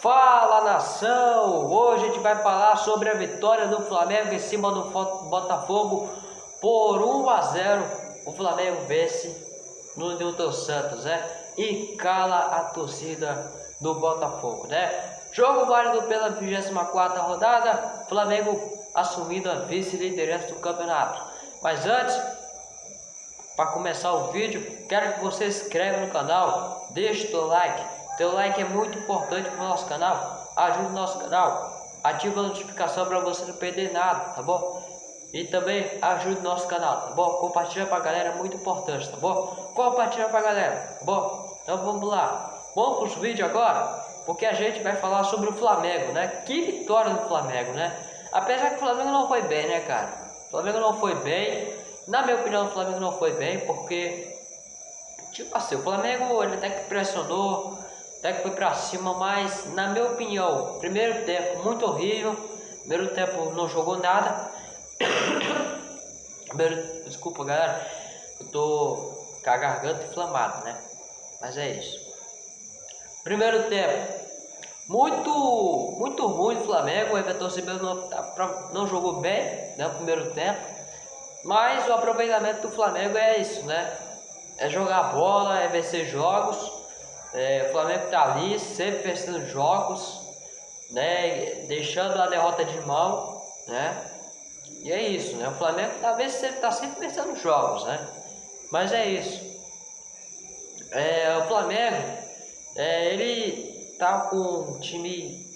Fala nação! Hoje a gente vai falar sobre a vitória do Flamengo em cima do Botafogo por 1 a 0. O Flamengo vence no Newton Santos, né? E cala a torcida do Botafogo, né? Jogo válido pela 24 rodada, Flamengo assumindo a vice-liderança do campeonato. Mas antes, para começar o vídeo, quero que você se inscreva no canal, deixe o like teu like é muito importante para o nosso canal. Ajude o nosso canal. Ativa a notificação para você não perder nada, tá bom? E também ajude o nosso canal, tá bom? Compartilha para a galera, é muito importante, tá bom? Compartilha para a galera, tá bom? Então vamos lá. Vamos para os vídeos agora, porque a gente vai falar sobre o Flamengo, né? Que vitória do Flamengo, né? Apesar que o Flamengo não foi bem, né, cara? O Flamengo não foi bem. Na minha opinião, o Flamengo não foi bem, porque... Tipo assim, o Flamengo ele até que pressionou, até que foi para cima, mas na minha opinião, primeiro tempo muito horrível, primeiro tempo não jogou nada. primeiro, desculpa galera, eu tô com a garganta inflamada, né? Mas é isso. Primeiro tempo, muito muito ruim o Flamengo, o Everton Ribeiro não, tá não jogou bem né, no primeiro tempo, mas o aproveitamento do Flamengo é isso, né? É jogar bola, é vencer jogos. É, o Flamengo está ali, sempre vencendo jogos, né? Deixando a derrota de mão, né? E é isso, né? O Flamengo talvez está sempre vencendo jogos, né? Mas é isso. É, o Flamengo, é, ele tá com um time.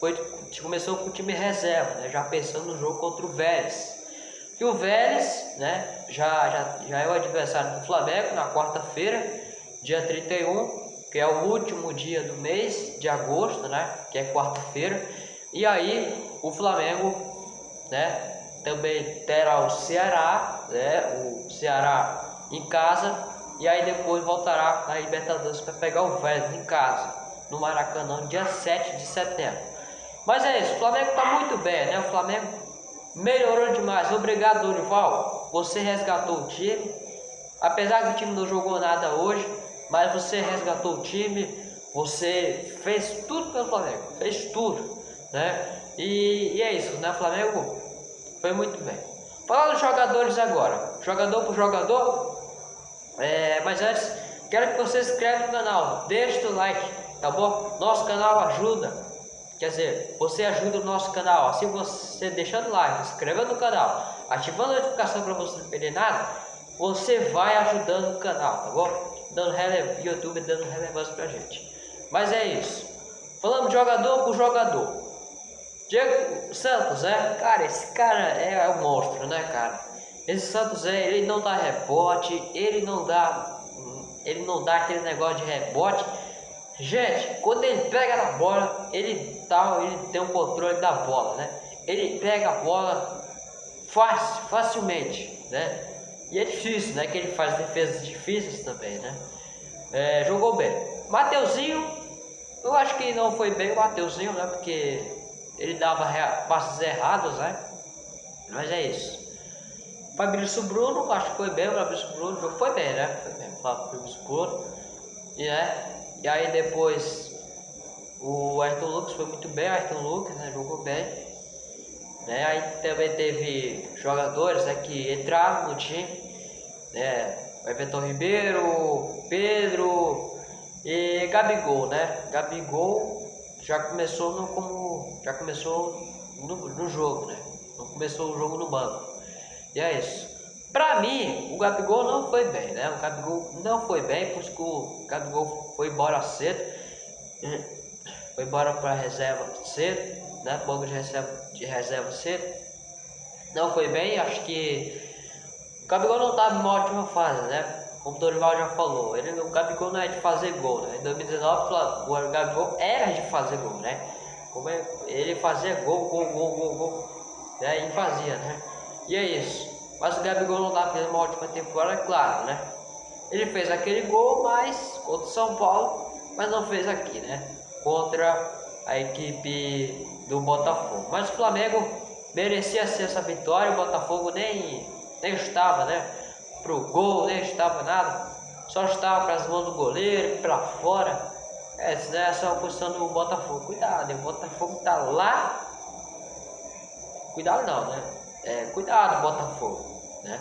Foi, começou com o time reserva, né? Já pensando no jogo contra o Vélez. Que o Vélez, né? Já, já, já é o adversário do Flamengo na quarta-feira, dia 31 que é o último dia do mês de agosto, né? Que é quarta-feira. E aí o Flamengo, né? Também terá o Ceará, né? O Ceará em casa. E aí depois voltará na Libertadores para pegar o Vélez em casa, no Maracanã, dia 7 de setembro. Mas é isso, o Flamengo está muito bem, né? O Flamengo melhorou demais. Obrigado, Dorival. Você resgatou o time. Apesar que o time não jogou nada hoje, mas você resgatou o time, você fez tudo pelo Flamengo, fez tudo, né? E, e é isso, né? Flamengo foi muito bem. Falando dos jogadores agora, jogador por jogador, é, mas antes, quero que você se inscreva no canal, deixe o like, tá bom? Nosso canal ajuda, quer dizer, você ajuda o nosso canal, assim você deixando like, se inscrevendo no canal, ativando a notificação para você não perder nada, você vai ajudando o canal, tá bom? Dando rele... YouTube dando relevância pra gente. Mas é isso. Falando de jogador por jogador. Diego Santos, é, cara, esse cara é, um monstro, né, cara? Esse Santos é, ele não dá rebote, ele não dá, ele não dá aquele negócio de rebote. Gente, quando ele pega na bola, ele tá, ele tem um controle da bola, né? Ele pega a bola fácil, facilmente, né? E é difícil, né? Que ele faz defesas difíceis também, né? É, jogou bem. Mateuzinho, eu acho que não foi bem o Mateuzinho, né? Porque ele dava passes errados, né? Mas é isso. Fabrício Bruno, acho que foi bem o Fabrício Bruno, jogo foi bem, né? Foi bem o Fabrício Bruno. E, né? e aí depois o Ayrton Lucas foi muito bem, o Ayrton Lucas né? jogou bem. Né? Aí também teve jogadores né, que entraram no time, né? Everton Ribeiro, Pedro e Gabigol, né? Gabigol já começou no, como já começou no, no jogo, né? Não começou o jogo no banco. E é isso. Pra mim, o Gabigol não foi bem, né? O Gabigol não foi bem, porque o Gabigol foi embora cedo. Foi embora pra reserva cedo né? Banco de reserva, de reserva cedo. Não foi bem, acho que o Gabigol não em uma ótima fase, né? Como o Dorival já falou, ele, o Gabigol não é de fazer gol, né? Em 2019 o Gabigol era de fazer gol, né? Como é, ele fazia gol, gol, gol, gol, gol, né? E fazia, né? E é isso. Mas o Gabigol não estava fazendo uma ótima temporada, é claro, né? Ele fez aquele gol, mas contra o São Paulo, mas não fez aqui, né? Contra a equipe do Botafogo. Mas o Flamengo merecia ser essa vitória, o Botafogo nem, nem estava, né? Pro gol, nem estava nada. Só estava para as mãos do goleiro, para fora. Essa é só a posição do Botafogo. Cuidado, o Botafogo tá lá. Cuidado não, né? É, cuidado, Botafogo, né?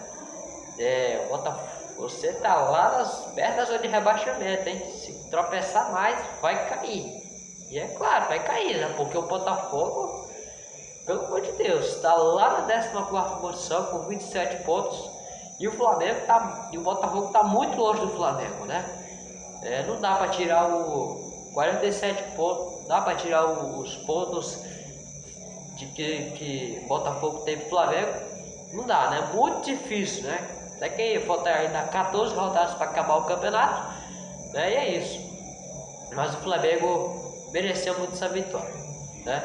É, Botafogo, você tá lá nas pernas de rebaixamento, hein? Se tropeçar mais, vai cair. E é claro, vai cair, né? Porque o Botafogo, pelo amor de Deus, está lá na 14 posição com 27 pontos. E o Flamengo tá. E o Botafogo tá muito longe do Flamengo, né? É, não dá para tirar o 47 pontos, dá para tirar o, os pontos de que, que Botafogo teve Flamengo. Não dá, né? Muito difícil, né? Até que falta ainda 14 rodadas para acabar o campeonato. Né? E é isso. Mas o Flamengo mereceu muito essa vitória. Né?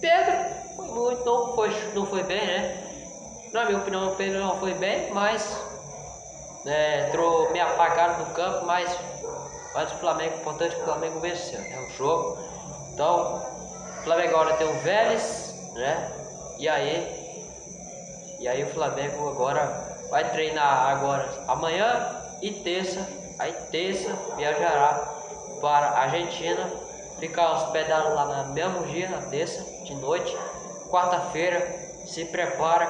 Pedro foi muito, não foi, não foi bem, né? Na minha opinião, o Pedro não foi bem, mas né, entrou meio apagado no campo, mas mas o Flamengo, importante que o Flamengo venceu, é né, o jogo. Então, o Flamengo agora tem o Vélez, né? E aí, e aí o Flamengo agora vai treinar agora amanhã e terça. Aí terça viajará para a Argentina, ficar hospedado lá no mesmo dia, na terça de noite. Quarta-feira se prepara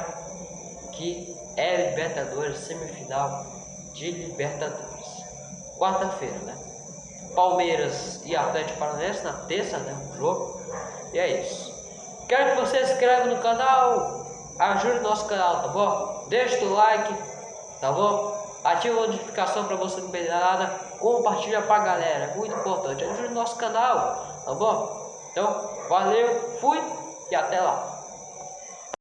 que é Libertadores, semifinal de Libertadores. Quarta-feira, né? Palmeiras e Atlético Paranaense na terça, né? Um jogo. E é isso. Quero que você se inscreva no canal, ajude o nosso canal, tá bom? Deixa o like, tá bom? Ativa a notificação para você não perder nada. Compartilha pra galera, muito importante. Ajude o nosso canal, tá bom? Então, valeu, fui e até lá.